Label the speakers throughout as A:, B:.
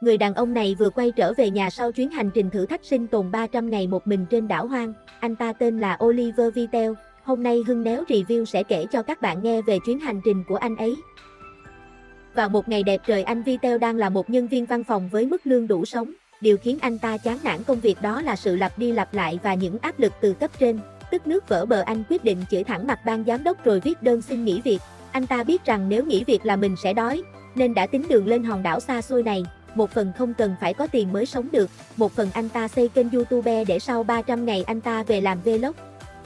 A: Người đàn ông này vừa quay trở về nhà sau chuyến hành trình thử thách sinh tồn 300 ngày một mình trên đảo hoang. Anh ta tên là Oliver Vitel. Hôm nay Hưng Néo Review sẽ kể cho các bạn nghe về chuyến hành trình của anh ấy. Vào một ngày đẹp trời anh Vitel đang là một nhân viên văn phòng với mức lương đủ sống. Điều khiến anh ta chán nản công việc đó là sự lặp đi lặp lại và những áp lực từ cấp trên. Tức nước vỡ bờ anh quyết định chửi thẳng mặt ban giám đốc rồi viết đơn xin nghỉ việc. Anh ta biết rằng nếu nghỉ việc là mình sẽ đói, nên đã tính đường lên hòn đảo xa xôi này. Một phần không cần phải có tiền mới sống được, một phần anh ta xây kênh YouTube để sau 300 ngày anh ta về làm vlog.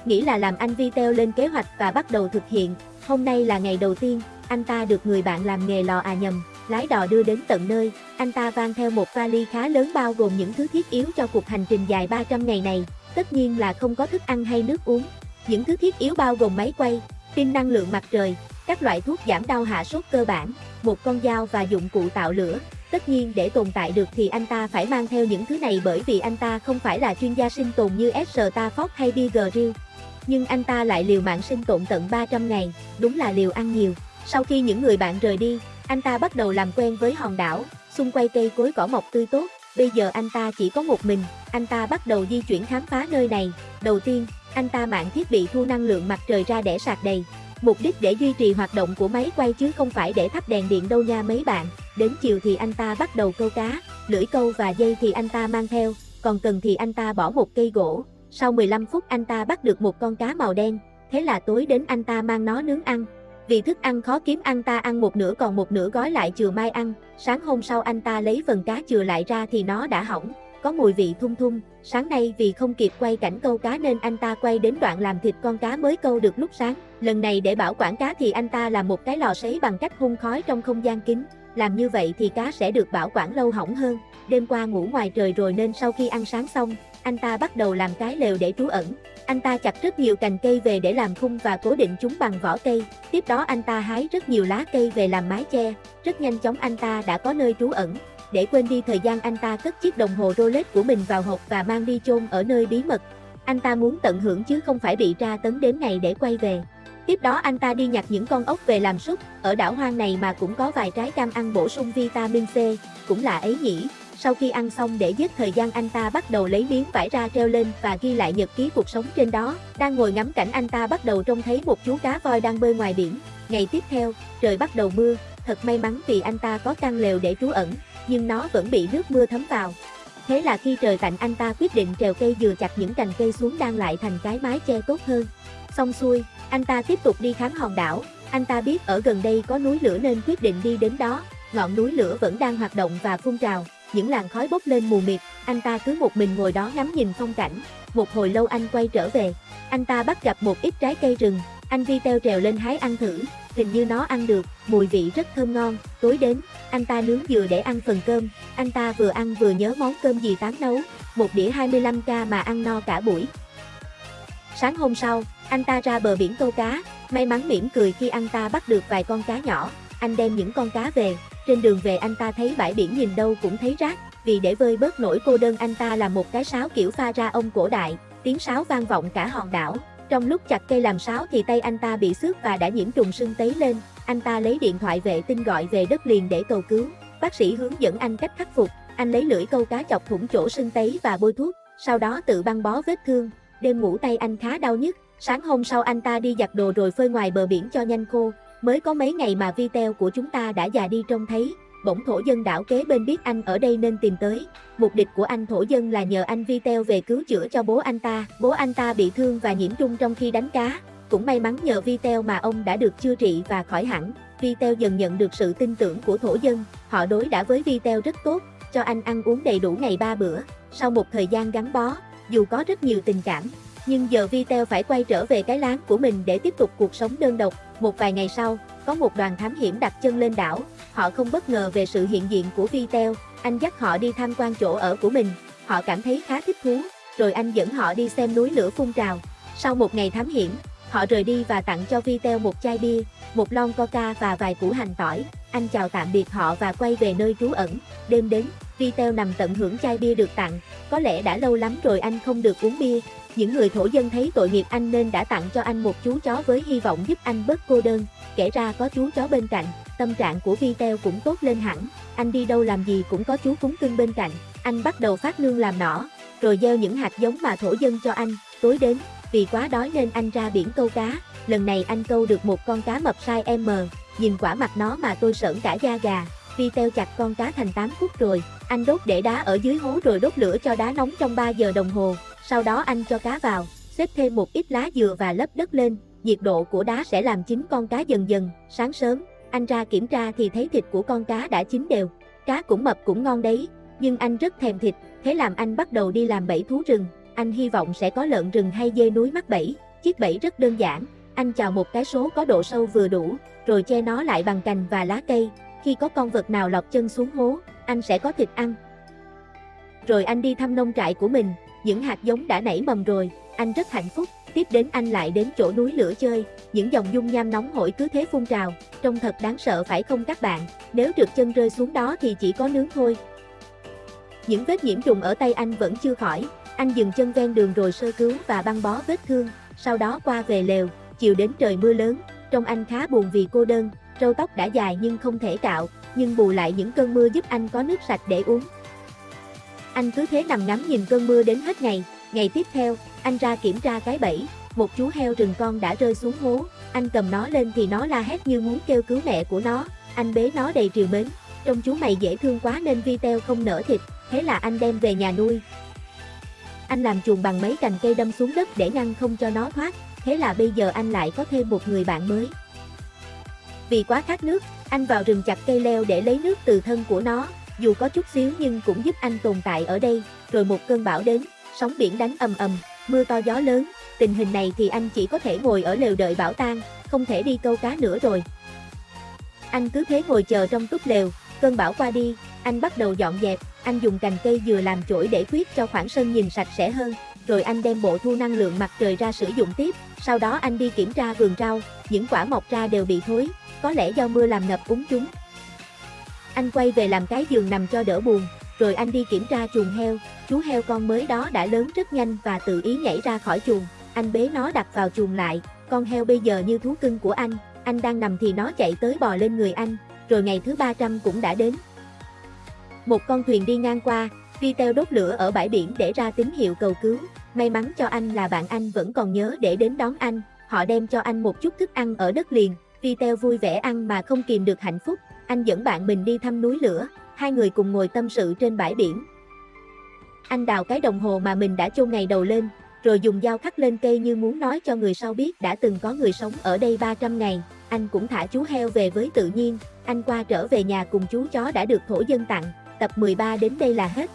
A: Nghĩ là làm anh Vitel lên kế hoạch và bắt đầu thực hiện. Hôm nay là ngày đầu tiên, anh ta được người bạn làm nghề lò à nhầm, lái đò đưa đến tận nơi. Anh ta vang theo một vali khá lớn bao gồm những thứ thiết yếu cho cuộc hành trình dài 300 ngày này. Tất nhiên là không có thức ăn hay nước uống. Những thứ thiết yếu bao gồm máy quay, pin năng lượng mặt trời, các loại thuốc giảm đau hạ sốt cơ bản, một con dao và dụng cụ tạo lửa. Tất nhiên để tồn tại được thì anh ta phải mang theo những thứ này bởi vì anh ta không phải là chuyên gia sinh tồn như S. Stafford hay Bigger Grill. Nhưng anh ta lại liều mạng sinh tồn tận 300 ngày, đúng là liều ăn nhiều. Sau khi những người bạn rời đi, anh ta bắt đầu làm quen với hòn đảo, xung quanh cây cối cỏ mọc tươi tốt. Bây giờ anh ta chỉ có một mình, anh ta bắt đầu di chuyển khám phá nơi này. Đầu tiên, anh ta mạng thiết bị thu năng lượng mặt trời ra để sạc đầy. Mục đích để duy trì hoạt động của máy quay chứ không phải để thắp đèn điện đâu nha mấy bạn. Đến chiều thì anh ta bắt đầu câu cá, lưỡi câu và dây thì anh ta mang theo, còn cần thì anh ta bỏ một cây gỗ. Sau 15 phút anh ta bắt được một con cá màu đen, thế là tối đến anh ta mang nó nướng ăn. Vì thức ăn khó kiếm anh ta ăn một nửa còn một nửa gói lại chừa mai ăn, sáng hôm sau anh ta lấy phần cá chừa lại ra thì nó đã hỏng, có mùi vị thum thum. Sáng nay vì không kịp quay cảnh câu cá nên anh ta quay đến đoạn làm thịt con cá mới câu được lúc sáng. Lần này để bảo quản cá thì anh ta làm một cái lò sấy bằng cách hun khói trong không gian kín. Làm như vậy thì cá sẽ được bảo quản lâu hỏng hơn. Đêm qua ngủ ngoài trời rồi nên sau khi ăn sáng xong, anh ta bắt đầu làm cái lều để trú ẩn. Anh ta chặt rất nhiều cành cây về để làm khung và cố định chúng bằng vỏ cây. Tiếp đó anh ta hái rất nhiều lá cây về làm mái che. Rất nhanh chóng anh ta đã có nơi trú ẩn. Để quên đi thời gian anh ta cất chiếc đồng hồ Rolex của mình vào hộp và mang đi chôn ở nơi bí mật. Anh ta muốn tận hưởng chứ không phải bị tra tấn đến ngày để quay về. Tiếp đó anh ta đi nhặt những con ốc về làm súp, ở đảo hoang này mà cũng có vài trái cam ăn bổ sung vitamin C, cũng là ấy nhỉ. Sau khi ăn xong để giết thời gian anh ta bắt đầu lấy miếng vải ra treo lên và ghi lại nhật ký cuộc sống trên đó. Đang ngồi ngắm cảnh anh ta bắt đầu trông thấy một chú cá voi đang bơi ngoài biển. Ngày tiếp theo, trời bắt đầu mưa, thật may mắn vì anh ta có căn lều để trú ẩn, nhưng nó vẫn bị nước mưa thấm vào. Thế là khi trời tạnh anh ta quyết định trèo cây dừa chặt những cành cây xuống đang lại thành cái mái che tốt hơn. Xong xuôi, anh ta tiếp tục đi khám hòn đảo, anh ta biết ở gần đây có núi lửa nên quyết định đi đến đó, ngọn núi lửa vẫn đang hoạt động và phun trào, những làn khói bốc lên mù mịt, anh ta cứ một mình ngồi đó ngắm nhìn phong cảnh, một hồi lâu anh quay trở về, anh ta bắt gặp một ít trái cây rừng, anh vi teo trèo lên hái ăn thử, hình như nó ăn được, mùi vị rất thơm ngon, tối đến, anh ta nướng dừa để ăn phần cơm, anh ta vừa ăn vừa nhớ món cơm gì tán nấu, một đĩa 25k mà ăn no cả buổi. Sáng hôm sau, anh ta ra bờ biển câu cá, may mắn mỉm cười khi anh ta bắt được vài con cá nhỏ, anh đem những con cá về, trên đường về anh ta thấy bãi biển nhìn đâu cũng thấy rác, vì để vơi bớt nỗi cô đơn anh ta làm một cái sáo kiểu pha ra ông cổ đại, tiếng sáo vang vọng cả hòn đảo. Trong lúc chặt cây làm sáo thì tay anh ta bị xước và đã nhiễm trùng sưng tấy lên, anh ta lấy điện thoại vệ tinh gọi về đất liền để cầu cứu. Bác sĩ hướng dẫn anh cách khắc phục, anh lấy lưỡi câu cá chọc thủng chỗ sưng tấy và bôi thuốc, sau đó tự băng bó vết thương. Đêm ngủ tay anh khá đau nhức, sáng hôm sau anh ta đi giặt đồ rồi phơi ngoài bờ biển cho nhanh khô. Mới có mấy ngày mà Vi Teo của chúng ta đã già đi trông thấy, bỗng thổ dân đảo kế bên biết anh ở đây nên tìm tới. Mục đích của anh thổ dân là nhờ anh Vi Teo về cứu chữa cho bố anh ta. Bố anh ta bị thương và nhiễm trung trong khi đánh cá. Cũng may mắn nhờ Vi Teo mà ông đã được chữa trị và khỏi hẳn. Vi Teo dần nhận được sự tin tưởng của thổ dân. Họ đối đã với Vi Teo rất tốt, cho anh ăn uống đầy đủ ngày ba bữa. Sau một thời gian gắn bó, dù có rất nhiều tình cảm, nhưng giờ Vitel phải quay trở về cái láng của mình để tiếp tục cuộc sống đơn độc. Một vài ngày sau, có một đoàn thám hiểm đặt chân lên đảo. Họ không bất ngờ về sự hiện diện của Vitel, anh dắt họ đi tham quan chỗ ở của mình. Họ cảm thấy khá thích thú, rồi anh dẫn họ đi xem núi lửa phun trào. Sau một ngày thám hiểm, họ rời đi và tặng cho Vitel một chai bia, một lon coca và vài củ hành tỏi. Anh chào tạm biệt họ và quay về nơi trú ẩn. Đêm đến, Vitel nằm tận hưởng chai bia được tặng. Có lẽ đã lâu lắm rồi anh không được uống bia. Những người thổ dân thấy tội nghiệp anh nên đã tặng cho anh một chú chó với hy vọng giúp anh bớt cô đơn. Kể ra có chú chó bên cạnh, tâm trạng của Vitel cũng tốt lên hẳn. Anh đi đâu làm gì cũng có chú cúng cưng bên cạnh. Anh bắt đầu phát nương làm nỏ, rồi gieo những hạt giống mà thổ dân cho anh. Tối đến, vì quá đói nên anh ra biển câu cá. Lần này anh câu được một con cá mập size M. Nhìn quả mặt nó mà tôi sởn cả da gà. Vi teo chặt con cá thành 8 khúc rồi. Anh đốt để đá ở dưới hố rồi đốt lửa cho đá nóng trong 3 giờ đồng hồ. Sau đó anh cho cá vào, xếp thêm một ít lá dừa và lấp đất lên, nhiệt độ của đá sẽ làm chín con cá dần dần, sáng sớm, anh ra kiểm tra thì thấy thịt của con cá đã chín đều, cá cũng mập cũng ngon đấy, nhưng anh rất thèm thịt, thế làm anh bắt đầu đi làm bẫy thú rừng, anh hy vọng sẽ có lợn rừng hay dê núi mắc bẫy, chiếc bẫy rất đơn giản, anh chào một cái số có độ sâu vừa đủ, rồi che nó lại bằng cành và lá cây, khi có con vật nào lọt chân xuống hố, anh sẽ có thịt ăn. Rồi anh đi thăm nông trại của mình, những hạt giống đã nảy mầm rồi, anh rất hạnh phúc, tiếp đến anh lại đến chỗ núi lửa chơi, những dòng dung nham nóng hổi cứ thế phun trào, trông thật đáng sợ phải không các bạn, nếu trượt chân rơi xuống đó thì chỉ có nướng thôi. Những vết nhiễm trùng ở tay anh vẫn chưa khỏi, anh dừng chân ven đường rồi sơ cứu và băng bó vết thương, sau đó qua về lều, chiều đến trời mưa lớn, trông anh khá buồn vì cô đơn, râu tóc đã dài nhưng không thể cạo, nhưng bù lại những cơn mưa giúp anh có nước sạch để uống. Anh cứ thế nằm ngắm nhìn cơn mưa đến hết ngày, ngày tiếp theo, anh ra kiểm tra cái bẫy, một chú heo rừng con đã rơi xuống hố, anh cầm nó lên thì nó la hét như muốn kêu cứu mẹ của nó, anh bế nó đầy triều mến, trông chú mày dễ thương quá nên Vitel không nở thịt, thế là anh đem về nhà nuôi. Anh làm chuồng bằng mấy cành cây đâm xuống đất để ngăn không cho nó thoát, thế là bây giờ anh lại có thêm một người bạn mới. Vì quá khát nước, anh vào rừng chặt cây leo để lấy nước từ thân của nó, dù có chút xíu nhưng cũng giúp anh tồn tại ở đây, rồi một cơn bão đến, sóng biển đánh ầm ầm, mưa to gió lớn, tình hình này thì anh chỉ có thể ngồi ở lều đợi bão tan, không thể đi câu cá nữa rồi. Anh cứ thế ngồi chờ trong túp lều, cơn bão qua đi, anh bắt đầu dọn dẹp, anh dùng cành cây dừa làm chổi để khuyết cho khoảng sân nhìn sạch sẽ hơn, rồi anh đem bộ thu năng lượng mặt trời ra sử dụng tiếp, sau đó anh đi kiểm tra vườn rau, những quả mọc ra đều bị thối, có lẽ do mưa làm ngập úng chúng. Anh quay về làm cái giường nằm cho đỡ buồn, rồi anh đi kiểm tra chuồng heo, chú heo con mới đó đã lớn rất nhanh và tự ý nhảy ra khỏi chuồng, anh bế nó đặt vào chuồng lại, con heo bây giờ như thú cưng của anh, anh đang nằm thì nó chạy tới bò lên người anh, rồi ngày thứ 300 cũng đã đến. Một con thuyền đi ngang qua, Vitel đốt lửa ở bãi biển để ra tín hiệu cầu cứu, may mắn cho anh là bạn anh vẫn còn nhớ để đến đón anh, họ đem cho anh một chút thức ăn ở đất liền, Vitel vui vẻ ăn mà không kìm được hạnh phúc, anh dẫn bạn mình đi thăm núi lửa, hai người cùng ngồi tâm sự trên bãi biển. Anh đào cái đồng hồ mà mình đã chôn ngày đầu lên, rồi dùng dao khắc lên cây như muốn nói cho người sau biết đã từng có người sống ở đây 300 ngày. Anh cũng thả chú heo về với tự nhiên, anh qua trở về nhà cùng chú chó đã được thổ dân tặng. Tập 13 đến đây là hết.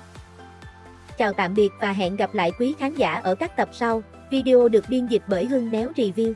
A: Chào tạm biệt và hẹn gặp lại quý khán giả ở các tập sau. Video được biên dịch bởi Hưng Néo Review.